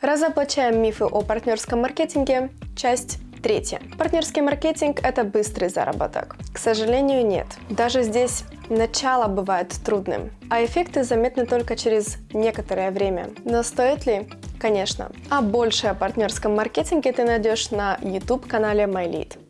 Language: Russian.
Разоблачаем мифы о партнерском маркетинге. Часть третья. Партнерский маркетинг – это быстрый заработок. К сожалению, нет. Даже здесь начало бывает трудным, а эффекты заметны только через некоторое время. Но стоит ли? Конечно. А больше о партнерском маркетинге ты найдешь на YouTube-канале MyLead.